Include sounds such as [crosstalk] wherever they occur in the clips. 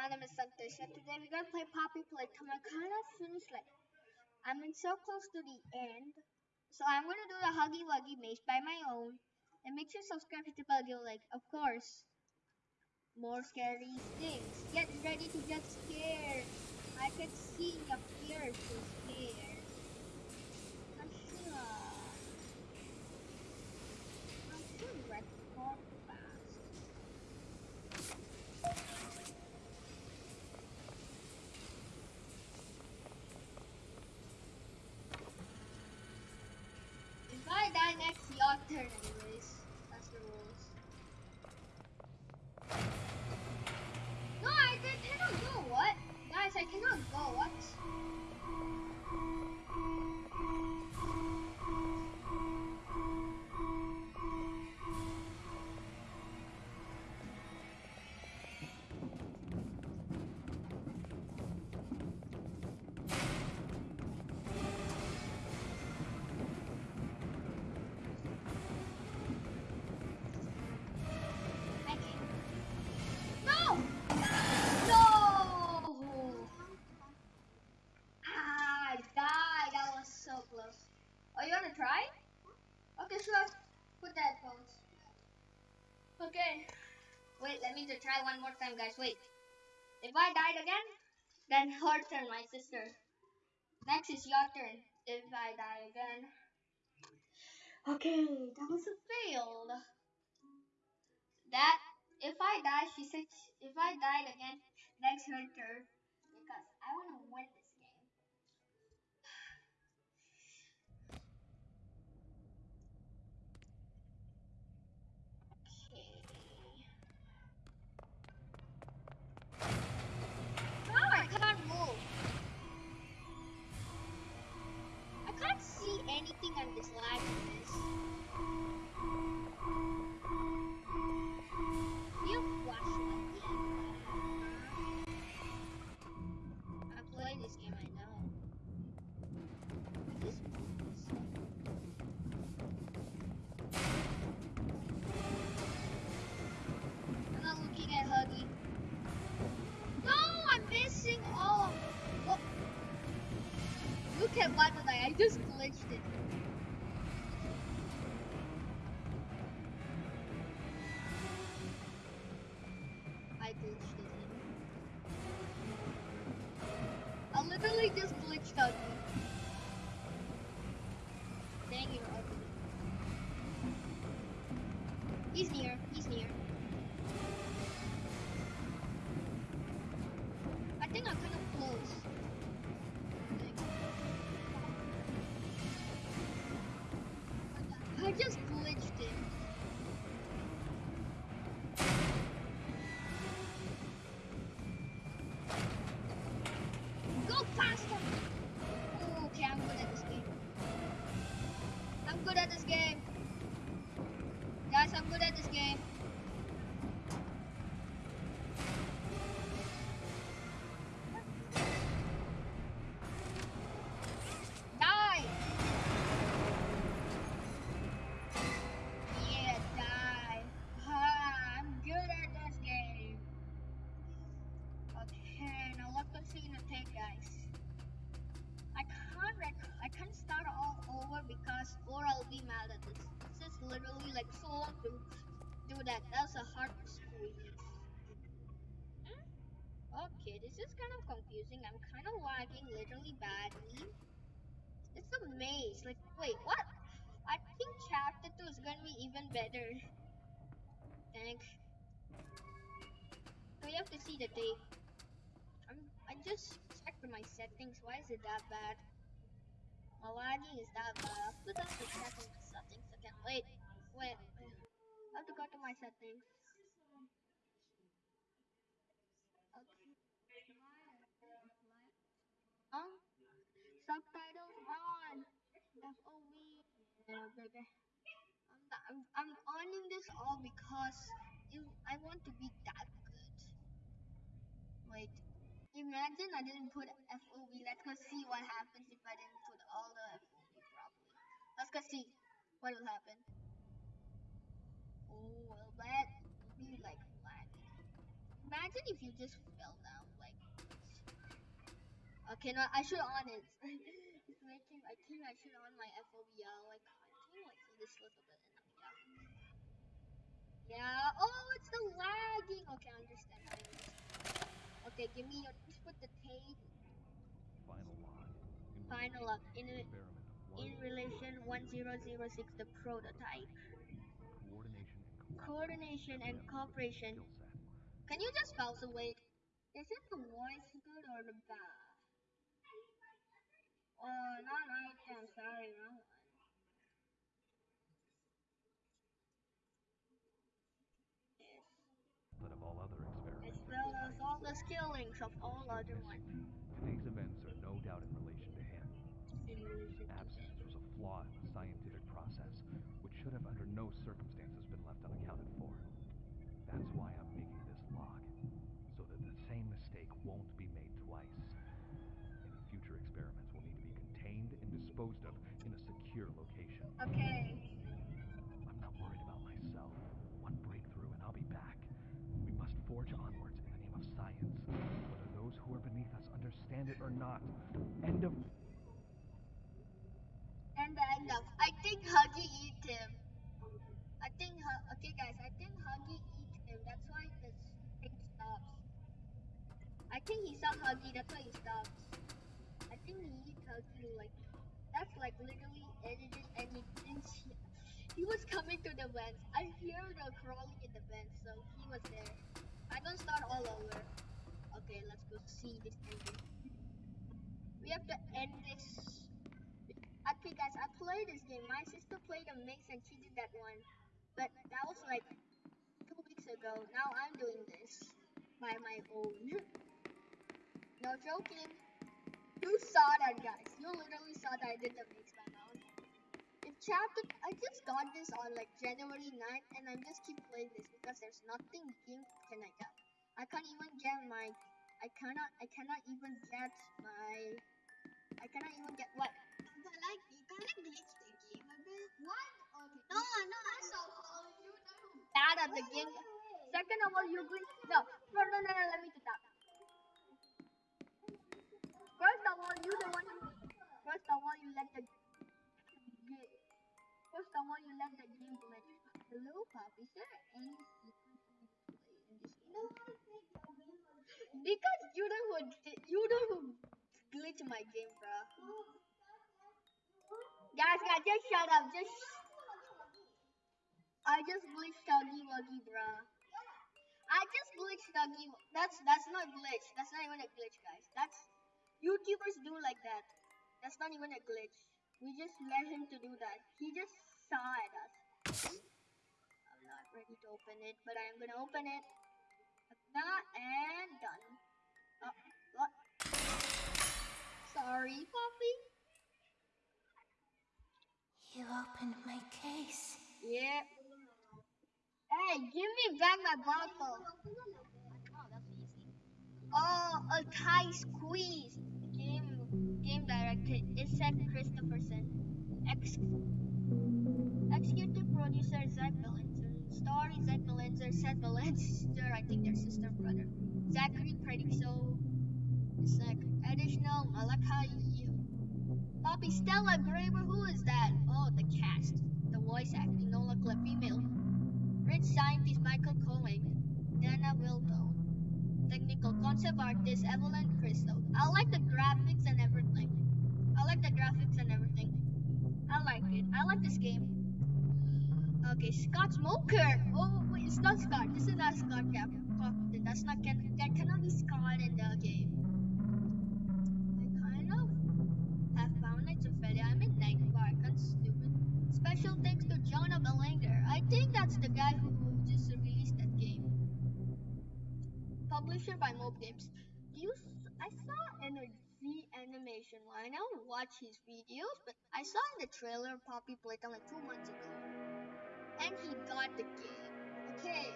my name is Santosh and today we're gonna play Poppy Playtime. I kind of finished like, I'm in so close to the end. So I'm gonna do the Huggy Wuggy maze by my own. And make sure to subscribe to the bell, like, of course, more scary things. Get ready to get scared. I can see your fears Wait, let me try one more time, guys. Wait. If I died again, then her turn, my sister. Next is your turn. If I die again. Okay, that was a failed. That if I die, she said if I died again, next her turn. Because I wanna win on this live this. You? I play this game, I know. This I'm not looking at Huggy. No, I'm missing all? Look at I? I just glitched it. He's near. He's near. Like so long to do that. That's a hard squeeze. Hmm? Okay, this is kind of confusing. I'm kind of lagging literally badly. It's a maze. Like, wait, what? I think chapter 2 is gonna be even better. Thanks. So you have to see the tape. I'm, I just checked my settings. Why is it that bad? My lagging is that bad. Put up the check on my settings again. Wait, wait. I have to go to my settings. Okay. Huh? Subtitles on. FOV. Yeah, baby. I'm, I'm, I'm owning this all because it, I want to be that good. Wait. Imagine I didn't put FOV. Let's go see what happens if I didn't put all the FOV properly. Let's go see what will happen. Oh, well, that will be like flat. Imagine if you just fell down like. Okay, no, I should on it. [laughs] it's making. I think I should on my FOBL. Like, I think like this little bit. Yeah. Oh, it's the lagging. Okay, I understand. I understand. Okay, give me your. Just put the tape. Final log. In Final log. In the a- experiment of In relation 1006, the prototype. Coordination and cooperation. Can you just pause the wait? Is it the voice good or the bad? Oh, not right. I'm sorry, wrong one. Yes. But of all other As experiments, of well as all the skillings of all other ones. Today's events are no doubt in relation to him. In relation to Absence them. was a flaw in the scientific process, which should have under no circumstances been left unaccounted for. That's why I'm making this log, so that the same mistake won't be made twice. Any future experiments will need to be contained and disposed of in a secure location. Okay. I'm not worried about myself. One breakthrough and I'll be back. We must forge onwards in the name of science, whether those who are beneath us understand it or not. End of And the end of. I think Huggy eat him. I think. Okay, guys. I think Huggy eat him. That's why this thing stops. I think he saw Huggy. That's why he stops. I think he eat Huggy like. That's like literally edited and he didn't. He was coming to the vents. I hear the crawling in the vents, so he was there. I'm gonna start all over. Okay, let's go see this ending. We have to end this Played this game. My sister played a mix and she did that one. But that was like two weeks ago. Now I'm doing this by my own. [laughs] no joking. You saw that, guys. You literally saw that I did the mix by my own. If chapter, I just got this on like January 9th, and I'm just keep playing this because there's nothing game can I get. I can't even get my. I cannot. I cannot even get my. You the game a bit. What? Okay. No, no, first of all, you know. bad at the game. Second of all, you glitch. No, no, no, no, no, let me do that. First of all, you the one. First of all, you let the. First of all, you let the game glitch. Hello, Pop. Is there any? Because you know who di- you know who glitch my game, bro. Guys, guys, just shut up. Just. I just glitched Huggy Wuggy, bruh. I just glitched Huggy. That's that's not glitch. That's not even a glitch, guys. That's YouTubers do like that. That's not even a glitch. We just let him to do that. He just saw at us. I'm not ready to open it, but I'm gonna open it. Not and done. Oh, what? Sorry, Poppy. You opened my case. Yeah. Hey, give me back my bottle. Oh, a tight squeeze. Game, game director Isaac Christopherson. Ex- executive producer Zach Belanger. Story Zach Belanger, Seth Belanger. I think their sister brother. Zachary Predixo. Zach. Additional Malachi. Bobby Stella Graber, who is that? Oh, the cast. The voice acting, Nola Clip, female. Rich scientist Michael Cohen. Dana Wildo. Technical concept artist Evelyn Crystal. I like the graphics and everything. I like the graphics and everything. I like it. I like this game. Okay, Scott Smoker. Oh, wait, it's not Scott. This is not Scott. Captain. That's not that cannot be Scott in the game. I kind of have found it to failure. I'm in Night Park. That's stupid. Special thanks to Jonah Belanger. I think that's the guy who just released that game. Publisher Games. You, I saw in a Z animation one. I don't watch his videos, but I saw in the trailer Poppy played them like two months ago, and he got the game. Okay,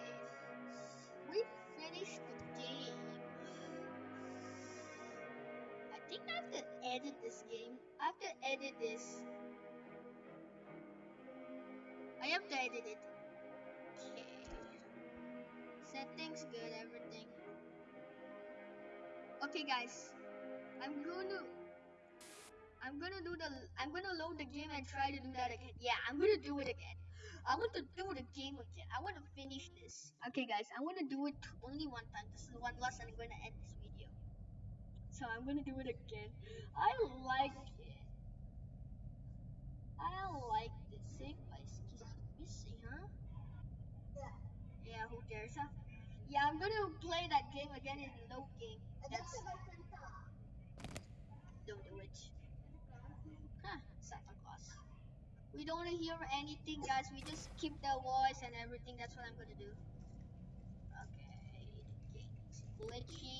we finished the game. I think I have to edit this game. I have to edit this. I have to edit it. Okay. Settings good, everything. Okay, guys. I'm gonna. I'm gonna do the. I'm gonna load the game and try to do that again. Yeah, I'm gonna do it again. I want to do the game again. I want to finish this. Okay, guys. I want to do it only one time. This is the one last, and I'm gonna end this video. So I'm gonna do it again. I like it. I like this. Save by skis missing, huh? Yeah. Yeah, who cares, huh? Yeah, I'm gonna play that game again in load game. That's don't do it. Huh, Santa Claus. We don't hear anything, guys. We just keep the voice and everything. That's what I'm gonna do. Okay, glitchy.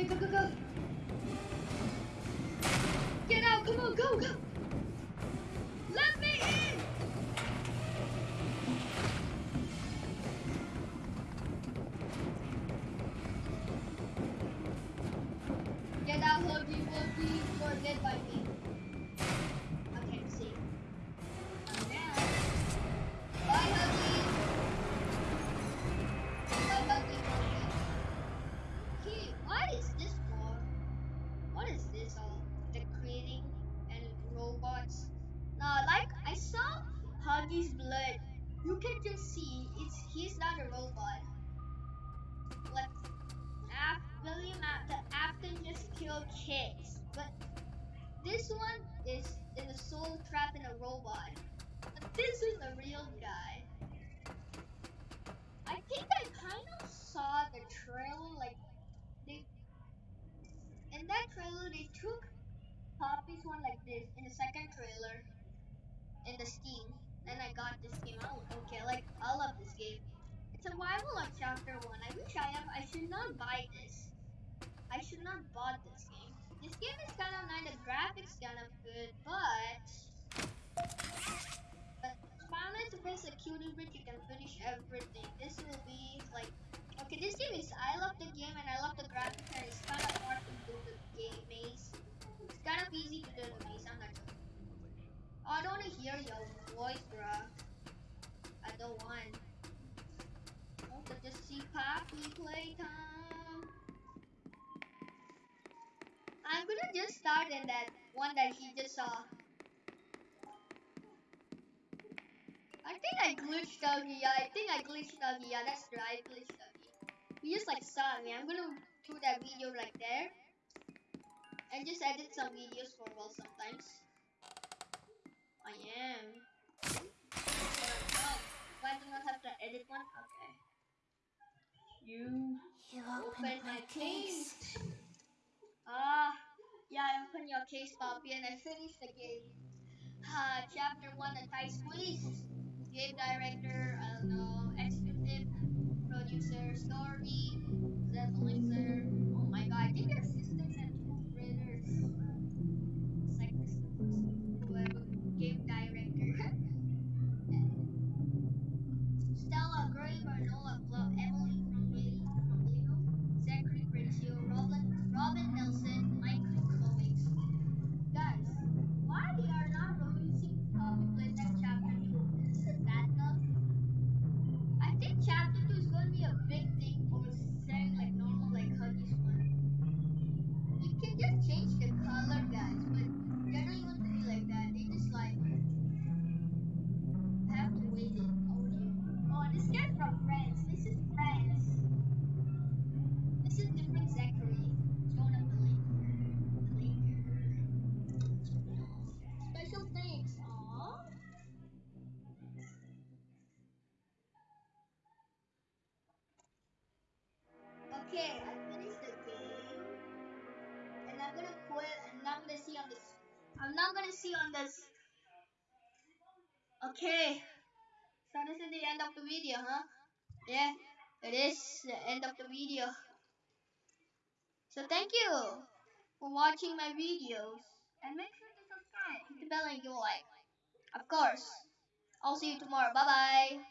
Okay, go, go, go. Get out, come on, go, go. What is this for? What is this all? The creating and robots. Now, like I saw Huggy's blood. You can just see it's he's not a robot. Like Af- William after Afton just killed kids, but this one is in a soul trapped in a robot. But this is a real guy. I think I kind of saw the trailer, like trailer they took Poppy's one like this in the second trailer in the Steam. Then I got this game. Oh, okay, like I love this game. It's a survival on chapter one. I wish I have. I should not buy this. I should not bought this game. This game is kind of nice. The graphics kind of good, but but finally to finish the cutie bridge, you can finish everything. This will be like okay. This game is. I Oh, I don't want to hear your voice, bruh. I don't want. I want to just see Poppy playtime. I'm gonna just start in that one that he just saw. I think I glitched Dougie. Yeah, I think I glitched Dougie. Yeah, that's right. I glitched Dougie. He just like saw me. I'm gonna do that video right there. And just edit some videos for well sometimes. I am. Oh, why do not have to edit one? Okay. You You open opened my my case. case. Ah, yeah, I opened your case, Poppy, and I finished the game. Ah, chapter one, the tight squeeze. Game director, I don't know, executive producer, story, influencer. Oh my god, I think there's systems and I'm not gonna see on this. Okay. So this is the end of the video, huh? Yeah, it is the end of the video. So thank you for watching my videos. And make sure to subscribe, hit the bell and a like. Of course. I'll see you tomorrow. Bye bye.